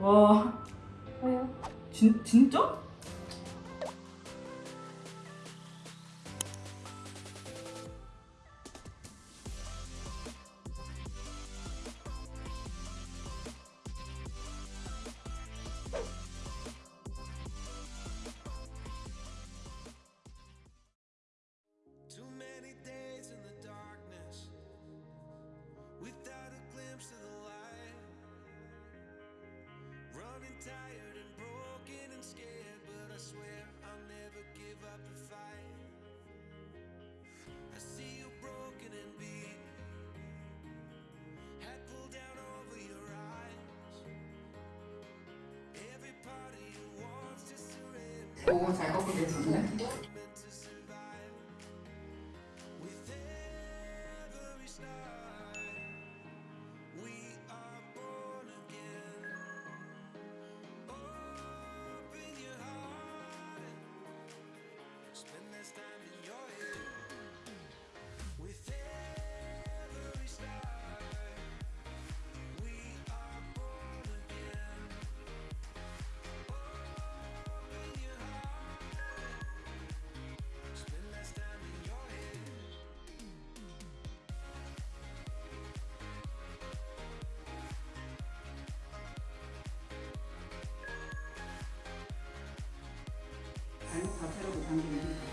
와 왜요? 진, 진짜? Tired and broken and scared, but I swear I'll never give up the fight. I see you broken and beat, pulled down over your eyes. Every part of you wants to surrender. 발목 자체로도 당기는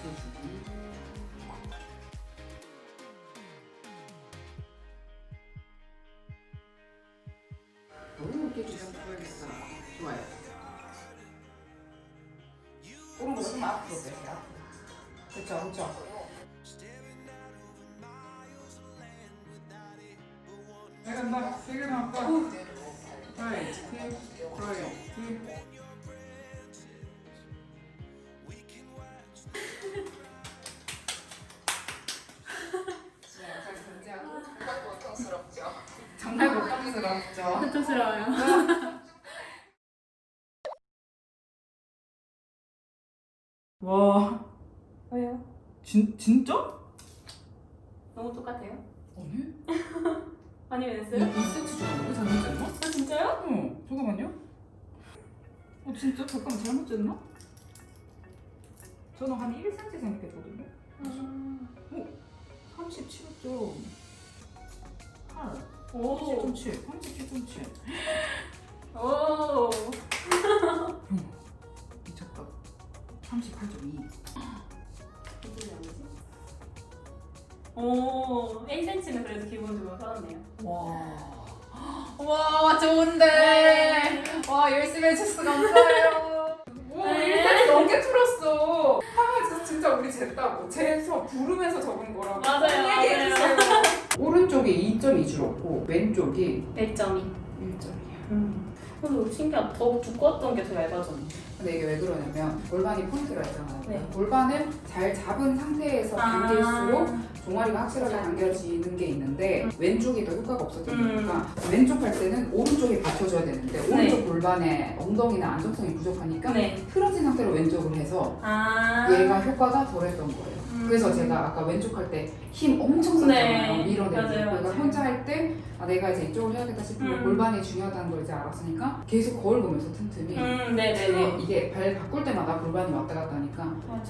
이렇게 주장 보여야겠어. 좋아요. 오른쪽 조금 앞으로 빼세요. 앞으로. 그쵸, 그쵸. 내간다. 세게 나왔다. right, hip, right, hip. 정말 고통스럽 죠. 고통스러워요. 와 왜요? 진, 진짜? 너무 똑같아요? 아니? 아니 왜이 했어요? 2cm 정도 잘못됐나? 아 진짜요? 어, 잠깐만요. 어 진짜? 잠깐만 잘못 쟀나? 저는 한 1cm 생각했거든요 음. 37.8 오. 37.7 37.7 오. 미쳤다 38.2 오. 1cm는 그래도 기본적으로 살았네요. 와. 와, 좋은데. 와, 열심히 해줬어. 감사해요. 오, 네. 1cm 넘게 틀었어. 하면서 진짜 우리 쟀다고. 재서 부르면서 적은 거라고. 맞아요, 얘기해주세요. 오른쪽이 2.2 줄었고, 왼쪽이 1.2. 1.2야. 음. 그래도 신기하다. 더 두꺼웠던 게 더 얇아졌네. 근데 이게 왜 그러냐면 골반이 포인트가 있잖아요. 네. 골반을 잘 잡은 상태에서 당길수록 종아리가 확실하게 당겨지는 게 있는데 왼쪽이 더 효과가 없었던 음. 왼쪽 할 때는 오른쪽이 받쳐줘야 되는데 오른쪽 골반의 엉덩이나 안정성이 부족하니까 네. 틀어진 상태로 왼쪽을 해서 아. 얘가 효과가 덜했던 거예요. 음. 그래서 제가 아까 왼쪽 할 때 힘 엄청 썼잖아요. 네. 밀어내고 그러니까. 혼자 할 때 아, 내가 이제 이쪽을 해야겠다 싶으면 음. 골반이 중요하다는 걸 이제 알았으니까 계속 거울 보면서 틈틈이 음, 네네네. 이게 발 바꿀 때마다 골반이 왔다 갔다 하니까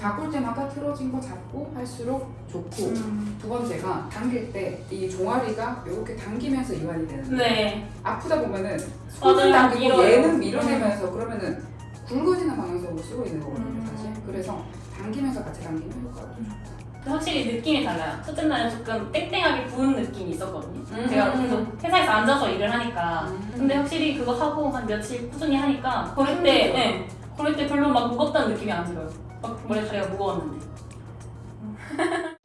바꿀 때마다 틀어진 거 잡고 할수록 좋고 음. 두 번째가 당길 때 이 종아리가 이렇게 당기면서 이완이 되는데 네. 아프다 보면은 맞아요. 당기고 밀어요. 얘는 밀어내면서 그러면은 굵어지는 방향성으로 쓰고 있는 거거든요 음. 사실 그래서 당기면서 같이 당기면 효과가 더 좋다 확실히 느낌이 달라요. 첫째 날은 조금 땡땡하게 부은 느낌이 있었거든요. 음. 제가 계속 회사에서 앉아서 일을 하니까. 음. 근데 확실히 그거 하고 한 며칠 꾸준히 하니까 걸을 때, 힘들죠. 네, 걸을 때 별로 막 무겁다는 느낌이 안 들어요. 막 머리카락이 무거웠는데.